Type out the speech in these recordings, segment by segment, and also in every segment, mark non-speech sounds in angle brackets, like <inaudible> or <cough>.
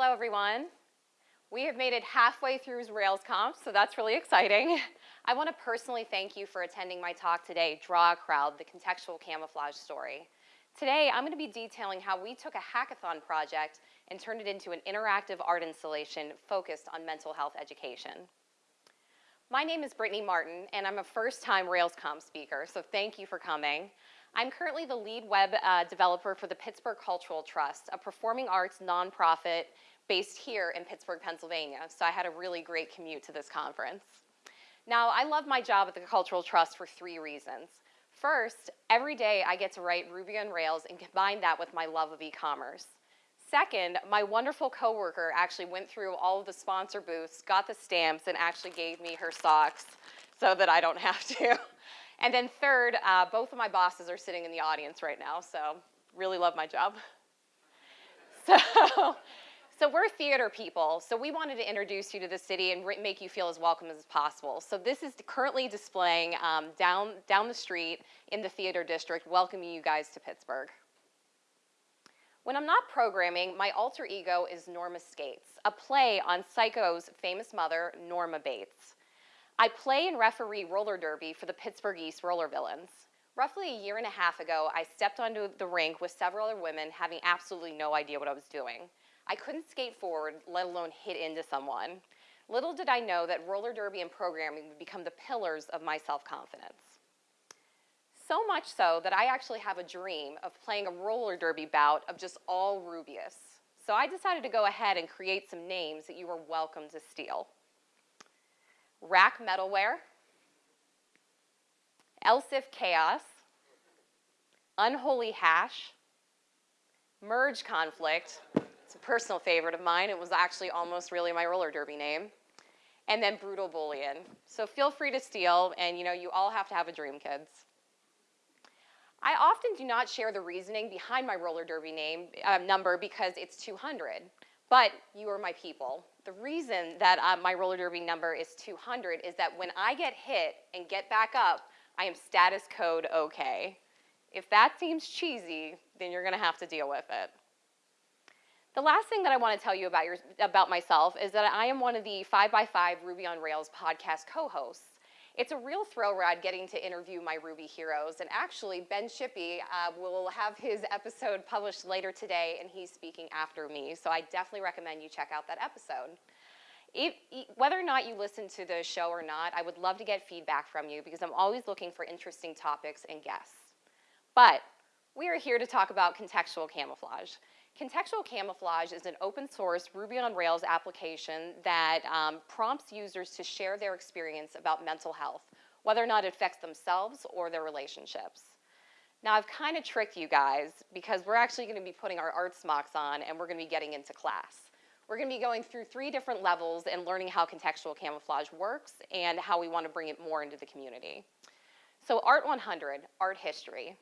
hello everyone. We have made it halfway through RailsConf, so that's really exciting. I want to personally thank you for attending my talk today, Draw a Crowd, the contextual camouflage story. Today, I'm going to be detailing how we took a hackathon project and turned it into an interactive art installation focused on mental health education. My name is Brittany Martin, and I'm a first-time RailsConf speaker, so thank you for coming. I'm currently the lead web uh, developer for the Pittsburgh Cultural Trust, a performing arts nonprofit based here in Pittsburgh, Pennsylvania, so I had a really great commute to this conference. Now, I love my job at the Cultural Trust for three reasons. First, every day I get to write Ruby on Rails and combine that with my love of e-commerce. Second, my wonderful coworker actually went through all of the sponsor booths, got the stamps, and actually gave me her socks so that I don't have to. <laughs> And then third, uh, both of my bosses are sitting in the audience right now, so really love my job. <laughs> So, so we're theater people, so we wanted to introduce you to the city and make you feel as welcome as possible. So this is currently displaying um, down, down the street in the theater district, welcoming you guys to Pittsburgh. When I'm not programming, my alter ego is Norma Skates, a play on Psycho's famous mother, Norma Bates. I play and referee roller derby for the Pittsburgh East Roller Villains. Roughly a year and a half ago, I stepped onto the rink with several other women having absolutely no idea what I was doing. I couldn't skate forward, let alone hit into someone. Little did I know that roller derby and programming would become the pillars of my self-confidence. So much so that I actually have a dream of playing a roller derby bout of just all Rubyists. So I decided to go ahead and create some names that you are welcome to steal. Rack Middleware, Elsif Chaos, Unholy Hash, Merge Conflict, it's a personal favorite of mine. It was actually almost really my roller derby name. And then Brutal Boolean. So feel free to steal, and you know, you all have to have a dream, kids. I often do not share the reasoning behind my roller derby name uh, number because it's 200, but you are my people. The reason that uh, my roller derby number is 200 is that when I get hit and get back up, I am status code okay. If that seems cheesy, then you're gonna have to deal with it. The last thing that I want to tell you about, your, about myself is that I am one of the 5x5 Ruby on Rails podcast co-hosts. It's a real thrill ride getting to interview my Ruby heroes, and actually Ben Shippey uh, will have his episode published later today, and he's speaking after me, so I definitely recommend you check out that episode. If, whether or not you listen to the show or not, I would love to get feedback from you because I'm always looking for interesting topics and guests. But we are here to talk about contextual camouflage. Contextual camouflage is an open source Ruby on Rails application that um, prompts users to share their experience about mental health, whether or not it affects themselves or their relationships. Now I've kind of tricked you guys because we're actually going to be putting our art smocks on and we're going to be getting into class. We're going to be going through three different levels and learning how contextual camouflage works and how we want to bring it more into the community. So Art 100, art history.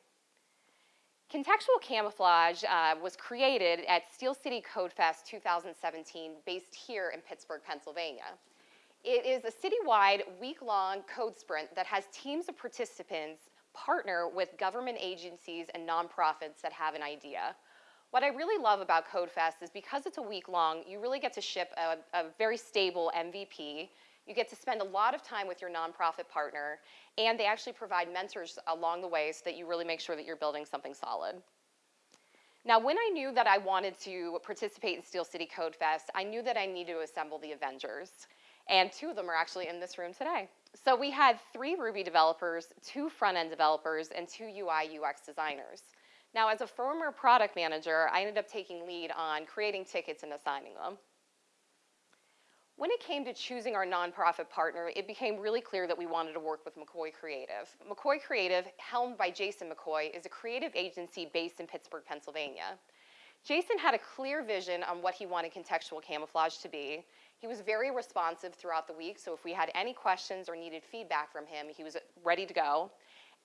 Contextual camouflage uh, was created at Steel City Code Fest 2017 based here in Pittsburgh, Pennsylvania. It is a citywide week-long code sprint that has teams of participants partner with government agencies and nonprofits that have an idea. What I really love about CodeFest is because it's a week long, you really get to ship a, a very stable MVP you get to spend a lot of time with your nonprofit partner, and they actually provide mentors along the way so that you really make sure that you're building something solid. Now, when I knew that I wanted to participate in Steel City Code Fest, I knew that I needed to assemble the Avengers. And two of them are actually in this room today. So we had three Ruby developers, two front-end developers, and two UI UX designers. Now, as a former product manager, I ended up taking lead on creating tickets and assigning them. When it came to choosing our nonprofit partner, it became really clear that we wanted to work with McCoy Creative. McCoy Creative, helmed by Jason McCoy, is a creative agency based in Pittsburgh, Pennsylvania. Jason had a clear vision on what he wanted contextual camouflage to be. He was very responsive throughout the week, so if we had any questions or needed feedback from him, he was ready to go.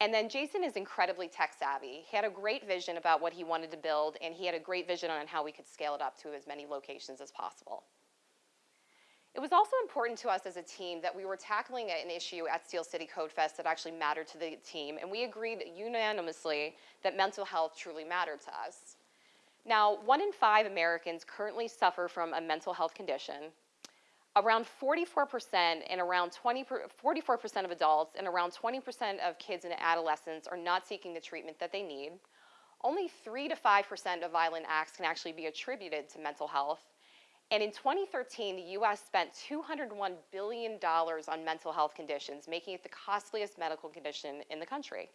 And then Jason is incredibly tech savvy. He had a great vision about what he wanted to build, and he had a great vision on how we could scale it up to as many locations as possible. It was also important to us as a team that we were tackling an issue at Steel City Code Fest that actually mattered to the team, and we agreed unanimously that mental health truly mattered to us. Now, one in five Americans currently suffer from a mental health condition. Around 44% and around 20, 44% of adults and around 20% of kids and adolescents are not seeking the treatment that they need. Only 3 to 5% of violent acts can actually be attributed to mental health. And in 2013, the US spent $201 billion on mental health conditions, making it the costliest medical condition in the country.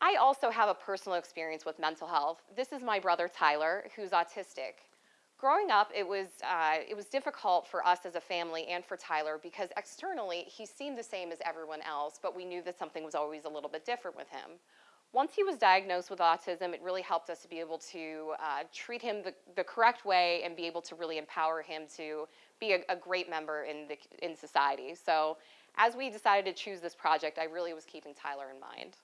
I also have a personal experience with mental health. This is my brother Tyler, who's autistic. Growing up, it was, uh, it was difficult for us as a family and for Tyler because externally he seemed the same as everyone else, but we knew that something was always a little bit different with him. Once he was diagnosed with autism, it really helped us to be able to uh, treat him the, the correct way and be able to really empower him to be a, a great member in, the, in society. So as we decided to choose this project, I really was keeping Tyler in mind.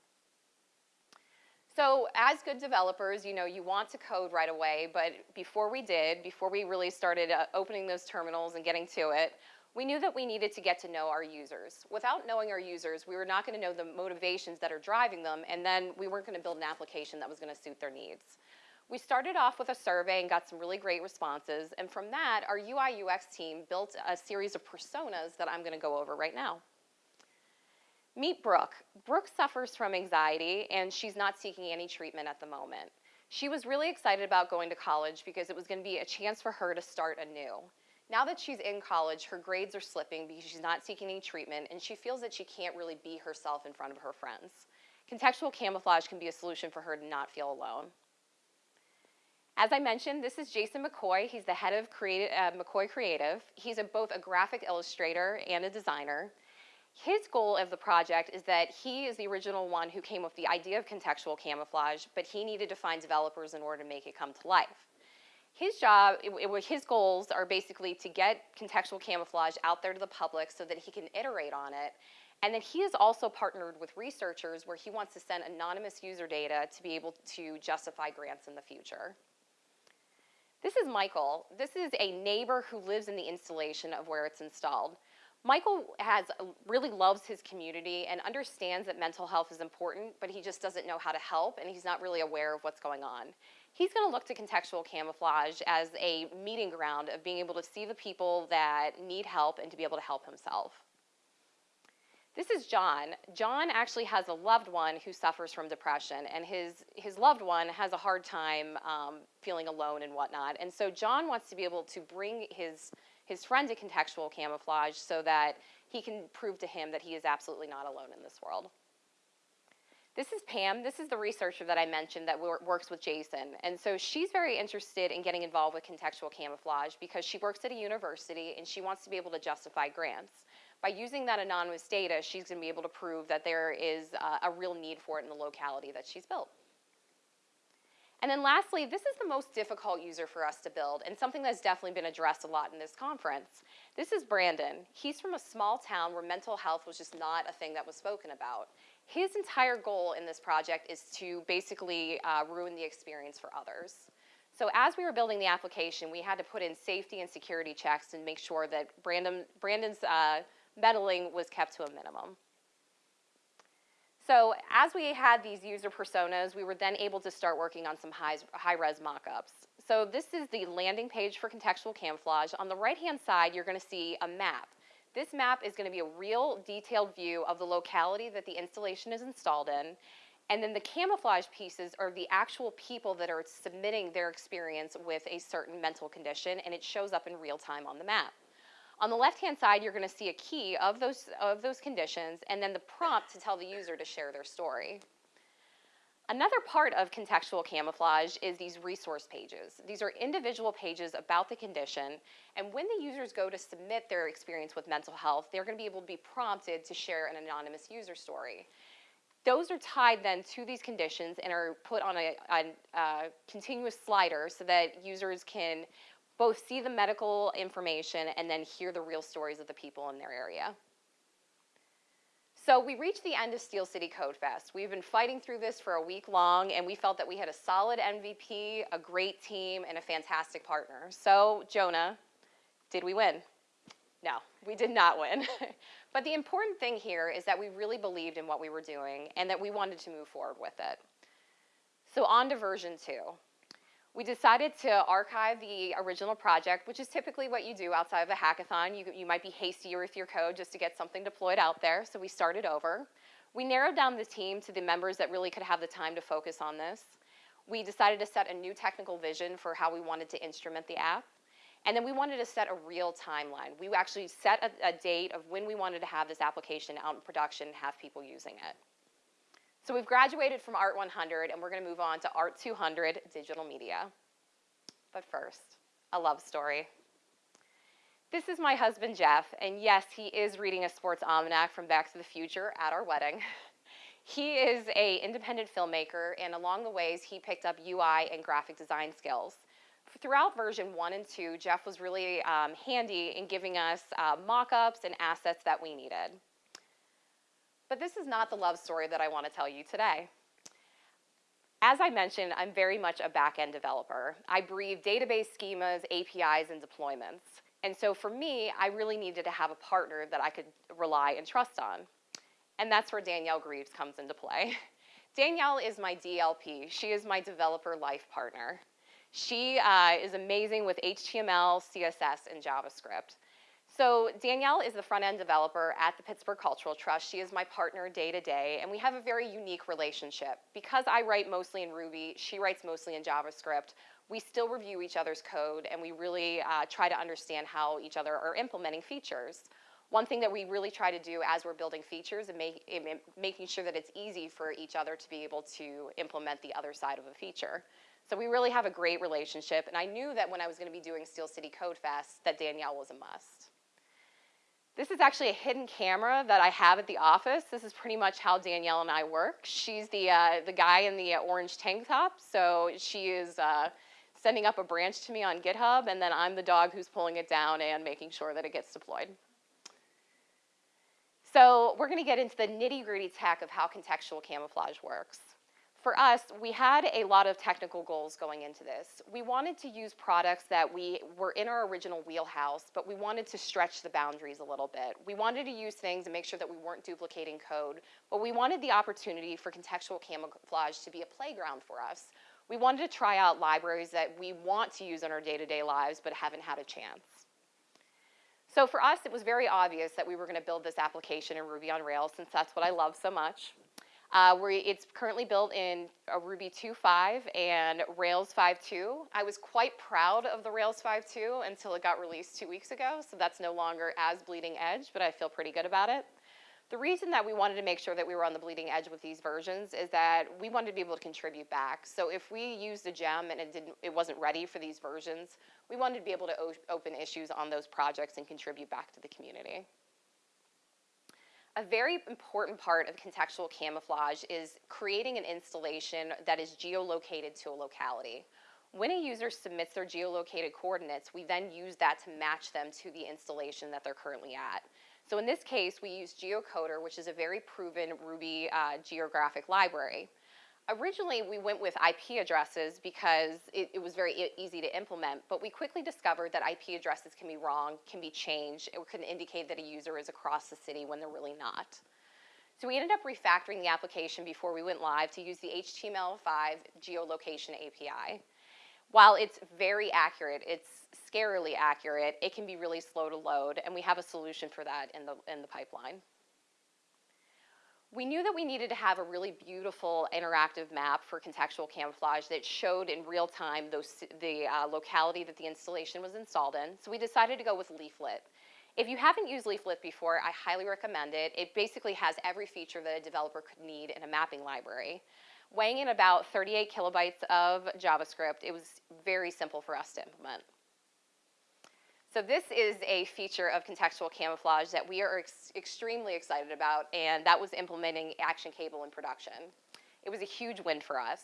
So as good developers, you know, you want to code right away, but before we did, before we really started uh, opening those terminals and getting to it, we knew that we needed to get to know our users. Without knowing our users, we were not going to know the motivations that are driving them, and then we weren't going to build an application that was going to suit their needs. We started off with a survey and got some really great responses, and from that, our UI UX team built a series of personas that I'm going to go over right now. Meet Brooke. Brooke suffers from anxiety and she's not seeking any treatment at the moment. She was really excited about going to college because it was going to be a chance for her to start anew. Now that she's in college, her grades are slipping because she's not seeking any treatment and she feels that she can't really be herself in front of her friends. Contextual camouflage can be a solution for her to not feel alone. As I mentioned, this is Jason McCoy. He's the head of uh, McCoy Creative. He's a, both a graphic illustrator and a designer. His goal of the project is that he is the original one who came up with the idea of contextual camouflage, but he needed to find developers in order to make it come to life. His job, it, it, his goals are basically to get contextual camouflage out there to the public so that he can iterate on it. And then he has also partnered with researchers where he wants to send anonymous user data to be able to justify grants in the future. This is Michael. This is a neighbor who lives in the installation of where it's installed. Michael has uh, really loves his community and understands that mental health is important, but he just doesn't know how to help and he's not really aware of what's going on. He's going to look to contextual camouflage as a meeting ground of being able to see the people that need help and to be able to help himself. This is John. John actually has a loved one who suffers from depression, and his, his loved one has a hard time um, feeling alone and whatnot. And so John wants to be able to bring his his friend to contextual camouflage so that he can prove to him that he is absolutely not alone in this world. This is Pam. This is the researcher that I mentioned that works with Jason. And so she's very interested in getting involved with contextual camouflage because she works at a university and she wants to be able to justify grants. By using that anonymous data, she's going to be able to prove that there is uh, a real need for it in the locality that she's built. And then lastly, this is the most difficult user for us to build and something that's definitely been addressed a lot in this conference. This is Brandon. He's from a small town where mental health was just not a thing that was spoken about. His entire goal in this project is to basically uh, ruin the experience for others. So as we were building the application, we had to put in safety and security checks and make sure that Brandon, Brandon's uh, meddling was kept to a minimum. So as we had these user personas, we were then able to start working on some high-res high mockups. So this is the landing page for contextual camouflage. On the right-hand side, you're going to see a map. This map is going to be a real detailed view of the locality that the installation is installed in. And then the camouflage pieces are the actual people that are submitting their experience with a certain mental condition, and it shows up in real time on the map. On the left-hand side, you're going to see a key of those, of those conditions and then the prompt to tell the user to share their story. Another part of contextual camouflage is these resource pages. These are individual pages about the condition, and when the users go to submit their experience with mental health, they're going to be able to be prompted to share an anonymous user story. Those are tied then to these conditions and are put on a, a, a uh, continuous slider so that users can both see the medical information and then hear the real stories of the people in their area. So we reached the end of Steel City Code Fest. We've been fighting through this for a week long, and we felt that we had a solid MVP, a great team, and a fantastic partner. So, Jonah, did we win? No, we did not win. <laughs> but the important thing here is that we really believed in what we were doing and that we wanted to move forward with it. So on to version two. We decided to archive the original project, which is typically what you do outside of a hackathon. You, you might be hastier with your code just to get something deployed out there, so we started over. We narrowed down the team to the members that really could have the time to focus on this. We decided to set a new technical vision for how we wanted to instrument the app. And then we wanted to set a real timeline. We actually set a, a date of when we wanted to have this application out in production and have people using it. So we've graduated from Art 100 and we're going to move on to Art 200 digital media. But first, a love story. This is my husband Jeff, and yes, he is reading a sports almanac from Back to the Future at our wedding. <laughs> He is a independent filmmaker, and along the ways, he picked up UI and graphic design skills. Throughout version one and two, Jeff was really um, handy in giving us uh, mock-ups and assets that we needed. But this is not the love story that I want to tell you today. As I mentioned, I'm very much a back-end developer. I breathe database schemas, APIs, and deployments. And so for me, I really needed to have a partner that I could rely and trust on. And that's where Danielle Greaves comes into play. <laughs> Danielle is my DLP. She is my developer life partner. She uh, is amazing with HTML, CSS, and JavaScript. So Danielle is the front-end developer at the Pittsburgh Cultural Trust. She is my partner day to day, and we have a very unique relationship. Because I write mostly in Ruby, she writes mostly in JavaScript, we still review each other's code, and we really uh, try to understand how each other are implementing features. One thing that we really try to do as we're building features and make, making sure that it's easy for each other to be able to implement the other side of a feature. So we really have a great relationship, and I knew that when I was going to be doing Steel City Code Fest that Danielle was a must. This is actually a hidden camera that I have at the office. This is pretty much how Danielle and I work. She's the, uh, the guy in the uh, orange tank top, so she is uh, sending up a branch to me on GitHub, and then I'm the dog who's pulling it down and making sure that it gets deployed. So we're going to get into the nitty-gritty tech of how contextual camouflage works for us, we had a lot of technical goals going into this. We wanted to use products that we were in our original wheelhouse, but we wanted to stretch the boundaries a little bit. We wanted to use things and make sure that we weren't duplicating code, but we wanted the opportunity for contextual camouflage to be a playground for us. We wanted to try out libraries that we want to use in our day-to-day -day lives, but haven't had a chance. So for us, it was very obvious that we were going to build this application in Ruby on Rails, since that's what I love so much. Uh, it's currently built in a Ruby 2.5 and Rails 5.2. I was quite proud of the Rails 5.2 until it got released two weeks ago, so that's no longer as bleeding edge, but I feel pretty good about it. The reason that we wanted to make sure that we were on the bleeding edge with these versions is that we wanted to be able to contribute back. So if we used a gem and it didn't, it wasn't ready for these versions, we wanted to be able to open issues on those projects and contribute back to the community. A very important part of contextual camouflage is creating an installation that is geolocated to a locality. When a user submits their geolocated coordinates, we then use that to match them to the installation that they're currently at. So in this case, we use GeoCoder, which is a very proven Ruby uh, geographic library. Originally, we went with IP addresses because it, it was very e easy to implement, but we quickly discovered that IP addresses can be wrong, can be changed, it can indicate that a user is across the city when they're really not. So we ended up refactoring the application before we went live to use the HTML5 geolocation API. While it's very accurate, it's scarily accurate, it can be really slow to load, and we have a solution for that in the, in the pipeline we knew that we needed to have a really beautiful interactive map for contextual camouflage that showed in real time those, the uh, locality that the installation was installed in. So we decided to go with Leaflet. If you haven't used Leaflet before, I highly recommend it. It basically has every feature that a developer could need in a mapping library. Weighing in about 38 kilobytes of JavaScript, it was very simple for us to implement. So this is a feature of contextual camouflage that we are ex extremely excited about, and that was implementing Action Cable in production. It was a huge win for us.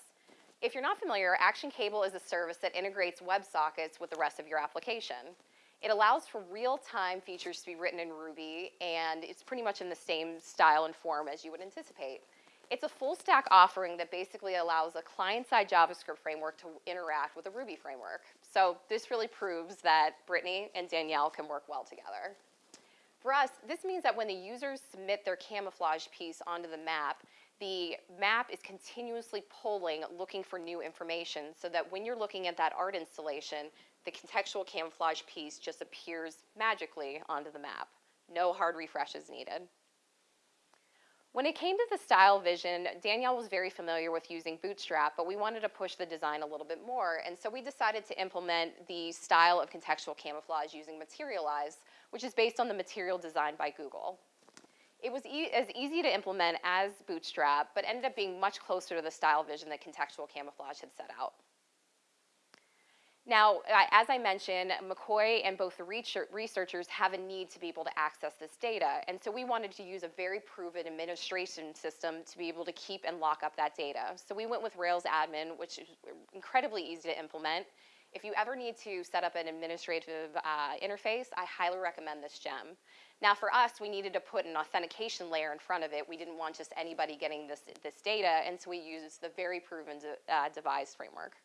If you're not familiar, Action Cable is a service that integrates WebSockets with the rest of your application. It allows for real-time features to be written in Ruby, and it's pretty much in the same style and form as you would anticipate. It's a full stack offering that basically allows a client-side JavaScript framework to interact with a Ruby framework. So this really proves that Brittany and Danielle can work well together. For us, this means that when the users submit their camouflage piece onto the map, the map is continuously polling, looking for new information, so that when you're looking at that art installation, the contextual camouflage piece just appears magically onto the map. No hard refreshes needed. When it came to the style vision, Danielle was very familiar with using Bootstrap, but we wanted to push the design a little bit more, and so we decided to implement the style of contextual camouflage using Materialize, which is based on the material designed by Google. It was e as easy to implement as Bootstrap, but ended up being much closer to the style vision that contextual camouflage had set out. Now, as I mentioned, McCoy and both the researchers have a need to be able to access this data. And so we wanted to use a very proven administration system to be able to keep and lock up that data. So we went with Rails admin, which is incredibly easy to implement. If you ever need to set up an administrative uh, interface, I highly recommend this gem. Now for us, we needed to put an authentication layer in front of it. We didn't want just anybody getting this, this data, and so we used the very proven de, uh, devise framework.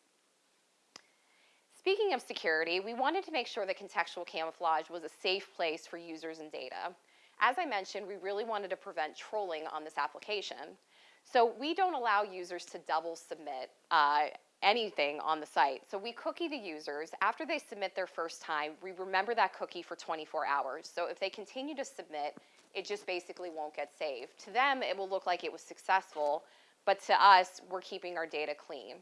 Speaking of security, we wanted to make sure that contextual camouflage was a safe place for users and data. As I mentioned, we really wanted to prevent trolling on this application. So we don't allow users to double submit uh, anything on the site. So we cookie the users. After they submit their first time, we remember that cookie for 24 hours. So if they continue to submit, it just basically won't get saved. To them, it will look like it was successful, but to us, we're keeping our data clean.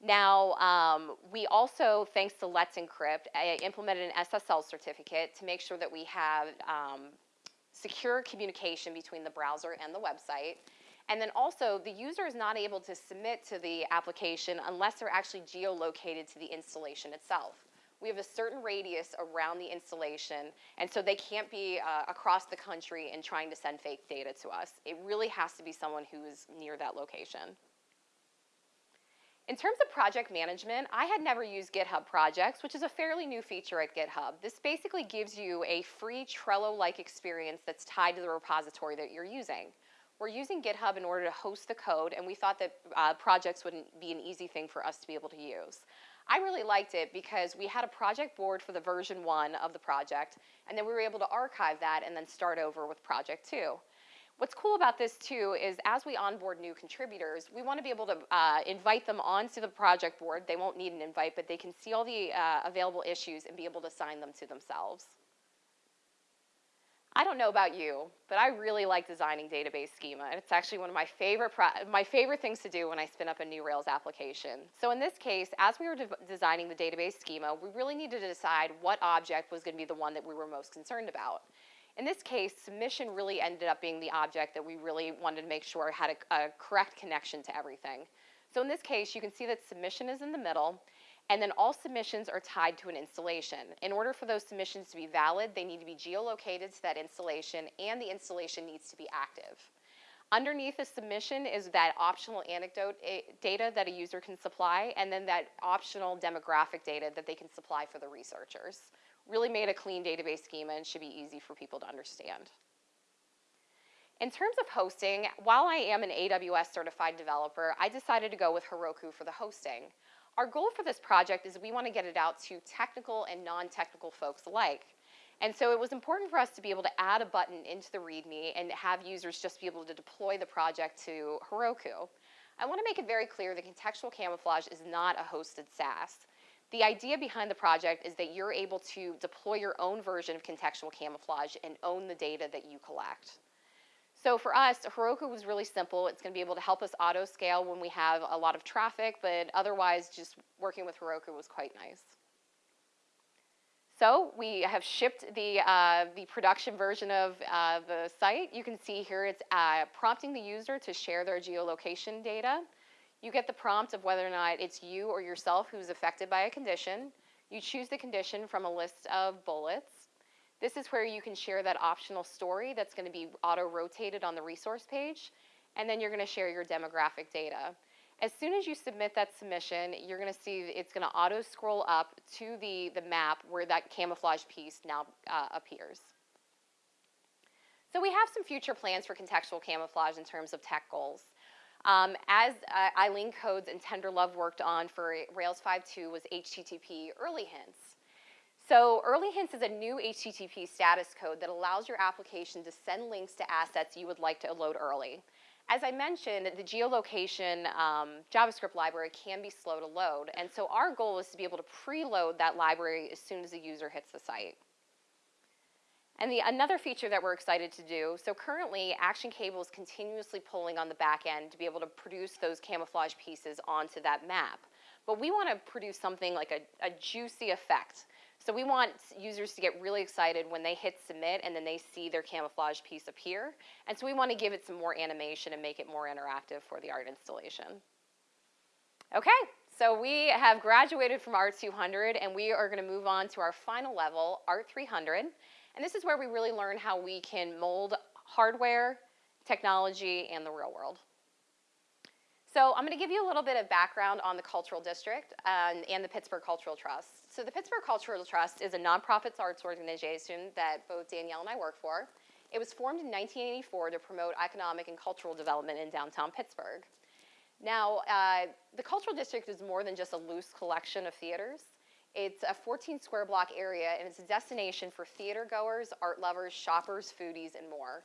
Now, um, we also, thanks to Let's Encrypt, implemented an SSL certificate to make sure that we have um, secure communication between the browser and the website. And then also, the user is not able to submit to the application unless they're actually geolocated to the installation itself. We have a certain radius around the installation, and so they can't be uh, across the country and trying to send fake data to us. It really has to be someone who is near that location. In terms of project management, I had never used GitHub Projects, which is a fairly new feature at GitHub. This basically gives you a free Trello-like experience that's tied to the repository that you're using. We're using GitHub in order to host the code, and we thought that uh, projects wouldn't be an easy thing for us to be able to use. I really liked it because we had a project board for the version one of the project, and then we were able to archive that and then start over with project two. What's cool about this too is as we onboard new contributors, we want to be able to uh, invite them onto the project board. They won't need an invite, but they can see all the uh, available issues and be able to assign them to themselves. I don't know about you, but I really like designing database schema. It's actually one of my favorite, my favorite things to do when I spin up a new Rails application. So in this case, as we were de designing the database schema, we really needed to decide what object was going to be the one that we were most concerned about. In this case, submission really ended up being the object that we really wanted to make sure had a, a correct connection to everything. So in this case, you can see that submission is in the middle, and then all submissions are tied to an installation. In order for those submissions to be valid, they need to be geolocated to that installation, and the installation needs to be active. Underneath a submission is that optional anecdote eh, data that a user can supply, and then that optional demographic data that they can supply for the researchers really made a clean database schema and should be easy for people to understand. In terms of hosting, while I am an AWS certified developer, I decided to go with Heroku for the hosting. Our goal for this project is we want to get it out to technical and non-technical folks alike. And so it was important for us to be able to add a button into the README and have users just be able to deploy the project to Heroku. I want to make it very clear that contextual camouflage is not a hosted SaaS. The idea behind the project is that you're able to deploy your own version of contextual camouflage and own the data that you collect. So for us, Heroku was really simple. It's going to be able to help us auto scale when we have a lot of traffic, but otherwise just working with Heroku was quite nice. So we have shipped the, uh, the production version of uh, the site. You can see here it's uh, prompting the user to share their geolocation data. You get the prompt of whether or not it's you or yourself who's affected by a condition. You choose the condition from a list of bullets. This is where you can share that optional story that's going to be auto-rotated on the resource page, and then you're going to share your demographic data. As soon as you submit that submission, you're going to see it's going to auto-scroll up to the, the map where that camouflage piece now uh, appears. So we have some future plans for contextual camouflage in terms of tech goals. Um, as uh, Eileen Codes and Tenderlove worked on for Rails 5.2 was HTTP early hints. So early hints is a new HTTP status code that allows your application to send links to assets you would like to load early. as I mentioned, the geolocation um, JavaScript library can be slow to load, and so our goal is to be able to preload that library as soon as the user hits the site. And the, another feature that we're excited to do, so currently Action Cable is continuously pulling on the back end to be able to produce those camouflage pieces onto that map. But we want to produce something like a, a juicy effect. So we want users to get really excited when they hit submit and then they see their camouflage piece appear. And so we want to give it some more animation and make it more interactive for the art installation. Okay, so we have graduated from Art 200 and we are going to move on to our final level, Art 300. And this is where we really learn how we can mold hardware, technology, and the real world. So I'm going to give you a little bit of background on the Cultural District and, and, the Pittsburgh Cultural Trust. So the Pittsburgh Cultural Trust is a nonprofit arts organization that both Danielle and I work for. It was formed in 1984 to promote economic and cultural development in downtown Pittsburgh. Now, uh, the Cultural District is more than just a loose collection of theaters. It's a 14 square block area and it's a destination for theater goers, art lovers, shoppers, foodies, and more.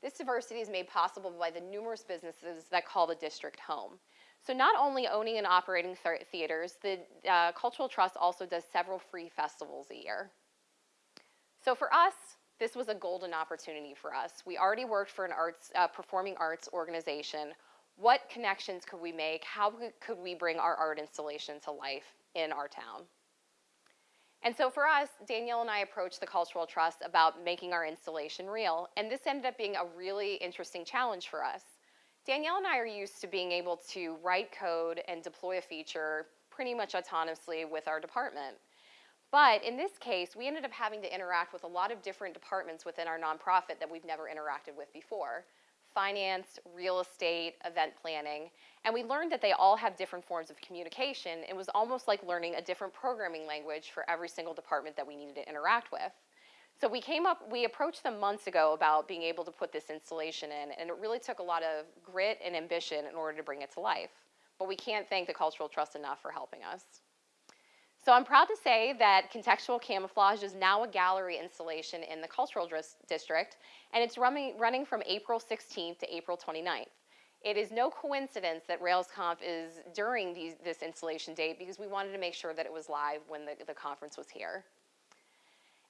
This diversity is made possible by the numerous businesses that call the district home. So not only owning and operating th theaters, the uh, Cultural Trust also does several free festivals a year. So for us, this was a golden opportunity for us. We already worked for an arts, uh, performing arts organization. What connections could we make? How could we bring our art installation to life in our town? And so for us, Danielle and I approached the Cultural Trust about making our installation real, and this ended up being a really interesting challenge for us. Danielle and I are used to being able to write code and deploy a feature pretty much autonomously with our department. But in this case, we ended up having to interact with a lot of different departments within our nonprofit that we've never interacted with before finance, real estate, event planning. And we learned that they all have different forms of communication. It was almost like learning a different programming language for every single department that we needed to interact with. So we came up, we approached them months ago about being able to put this installation in, and it really took a lot of grit and ambition in order to bring it to life. But we can't thank the Cultural Trust enough for helping us. So I'm proud to say that Contextual Camouflage is now a gallery installation in the Cultural District, and it's running, running from April 16th to April 29th. It is no coincidence that RailsConf is during these, this installation date because we wanted to make sure that it was live when the, the conference was here.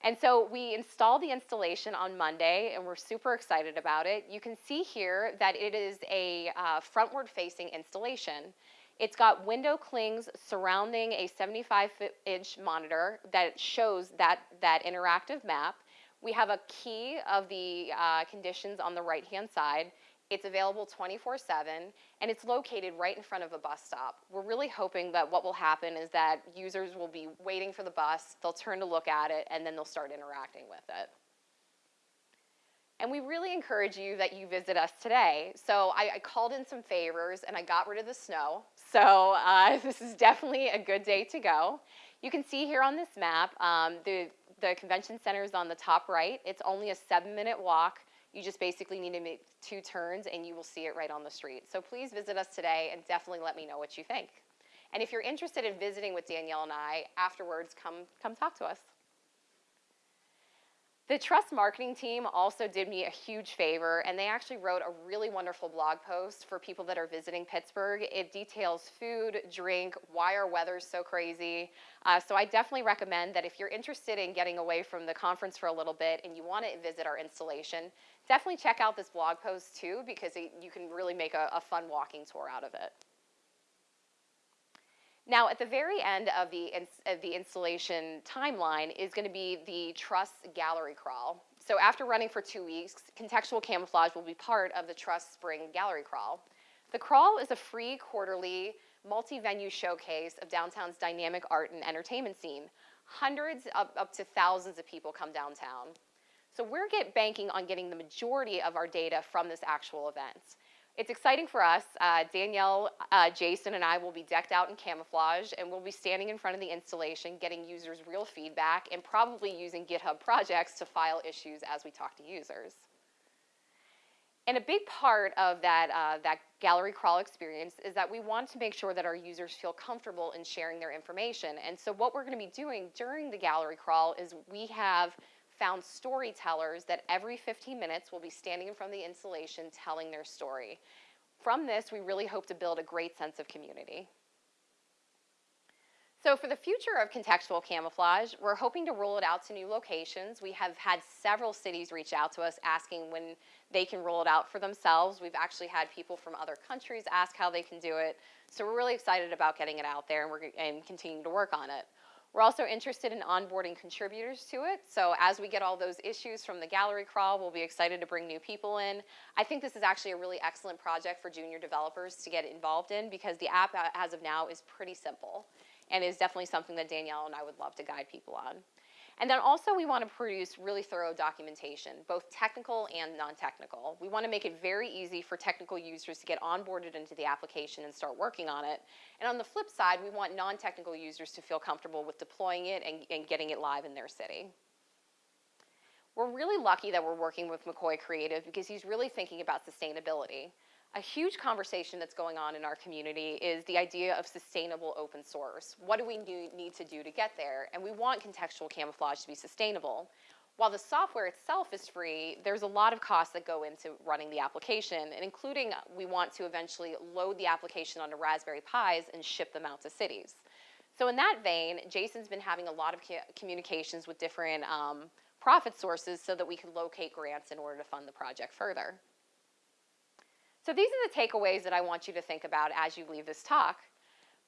And so we installed the installation on Monday, and we're super excited about it. You can see here that it is a uh, frontward-facing installation. It's got window clings surrounding a 75-inch monitor that shows that, that interactive map. We have a key of the uh, conditions on the right-hand side. It's available 24-7, and it's located right in front of a bus stop. We're really hoping that what will happen is that users will be waiting for the bus, they'll turn to look at it, and then they'll start interacting with it. And we really encourage you that you visit us today. So I, I called in some favors and I got rid of the snow. So uh, <laughs> this is definitely a good day to go. You can see here on this map, um, the, the convention center is on the top right. It's only a seven minute walk. You just basically need to make two turns and you will see it right on the street. So please visit us today and definitely let me know what you think. And if you're interested in visiting with Danielle and I afterwards, come, come talk to us. The Trust marketing team also did me a huge favor, and they actually wrote a really wonderful blog post for people that are visiting Pittsburgh. It details food, drink, why our weather's so crazy. Uh, so I definitely recommend that if you're interested in getting away from the conference for a little bit and you want to visit our installation, definitely check out this blog post too, because it, you can really make a, a fun walking tour out of it. Now, at the very end of the, of the installation timeline is going to be the Trust Gallery Crawl. So after running for two weeks, contextual camouflage will be part of the Trust Spring Gallery Crawl. The crawl is a free quarterly multi-venue showcase of downtown's dynamic art and entertainment scene. Hundreds up, up to thousands of people come downtown. So we're get banking on getting the majority of our data from this actual event. It's exciting for us. Uh, Danielle, uh, Jason, and I will be decked out in camouflage, and we'll be standing in front of the installation, getting users real feedback, and probably using GitHub projects to file issues as we talk to users. And a big part of that, uh, that gallery crawl experience is that we want to make sure that our users feel comfortable in sharing their information. And so what we're going to be doing during the gallery crawl is we have found storytellers that every 15 minutes will be standing in front of the installation telling their story. From this, we really hope to build a great sense of community. So for the future of contextual camouflage, we're hoping to roll it out to new locations. We have had several cities reach out to us asking when they can roll it out for themselves. We've actually had people from other countries ask how they can do it. So we're really excited about getting it out there and, we're, and continuing to work on it. We're also interested in onboarding contributors to it. So as we get all those issues from the gallery crawl, we'll be excited to bring new people in. I think this is actually a really excellent project for junior developers to get involved in because the app uh, as of now is pretty simple and is definitely something that Danielle and I would love to guide people on. And then also we want to produce really thorough documentation, both technical and non-technical. We want to make it very easy for technical users to get onboarded into the application and start working on it. And on the flip side, we want non-technical users to feel comfortable with deploying it and, and getting it live in their city. We're really lucky that we're working with McCoy Creative because he's really thinking about sustainability. A huge conversation that's going on in our community is the idea of sustainable open source. What do we need to do to get there? And we want contextual camouflage to be sustainable. While the software itself is free, there's a lot of costs that go into running the application, and including we want to eventually load the application onto Raspberry Pis and ship them out to cities. So in that vein, Jason's been having a lot of communications with different um, profit sources so that we can locate grants in order to fund the project further. So these are the takeaways that I want you to think about as you leave this talk.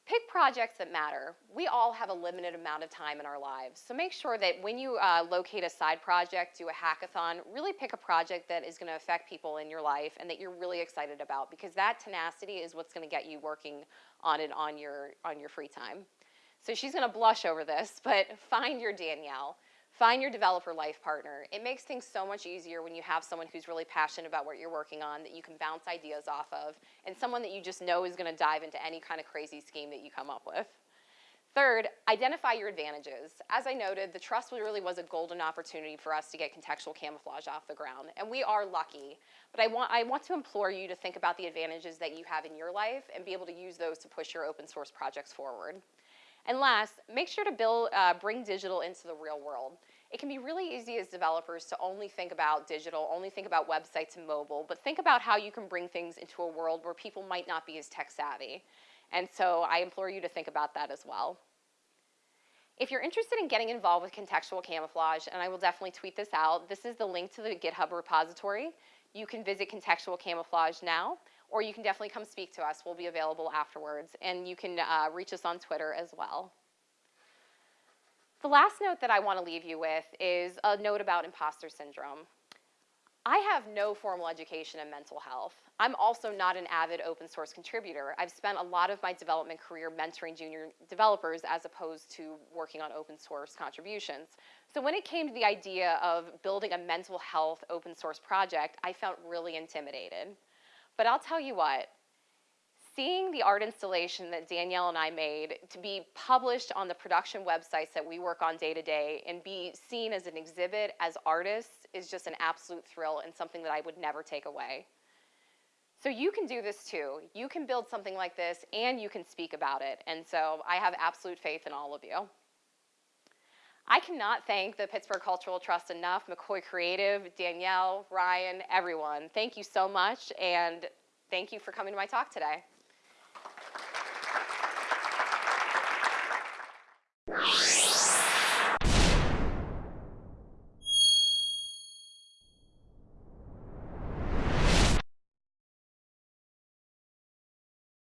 Pick projects that matter. We all have a limited amount of time in our lives. So make sure that when you uh, locate a side project, do a hackathon, really pick a project that is gonna affect people in your life and that you're really excited about because that tenacity is what's gonna get you working on it on your, on your free time. So she's gonna blush over this, <laughs> but find your Danielle. Find your developer life partner. It makes things so much easier when you have someone who's really passionate about what you're working on that you can bounce ideas off of and someone that you just know is gonna dive into any kind of crazy scheme that you come up with. Third, identify your advantages. As I noted, the trust really was a golden opportunity for us to get contextual camouflage off the ground, and we are lucky. But I want, I want to implore you to think about the advantages that you have in your life and be able to use those to push your open source projects forward. And last, make sure to build, uh, bring digital into the real world. It can be really easy as developers to only think about digital, only think about websites and mobile, but think about how you can bring things into a world where people might not be as tech savvy. And so I implore you to think about that as well. If you're interested in getting involved with contextual camouflage, and I will definitely tweet this out, this is the link to the GitHub repository. You can visit Contextual Camouflage now or you can definitely come speak to us. We'll be available afterwards, and you can uh, reach us on Twitter as well. The last note that I want to leave you with is a note about imposter syndrome. I have no formal education in mental health. I'm also not an avid open source contributor. I've spent a lot of my development career mentoring junior developers as opposed to working on open source contributions. So when it came to the idea of building a mental health open source project, I felt really intimidated. But I'll tell you what, seeing the art installation that Danielle and I made to be published on the production websites that we work on day to day and be seen as an exhibit as artists is just an absolute thrill and something that I would never take away. So you can do this too. You can build something like this and you can speak about it. And so I have absolute faith in all of you. I cannot thank the Pittsburgh Cultural Trust enough, McCoy Creative, Danielle, Ryan, everyone. Thank you so much, and thank you for coming to my talk today.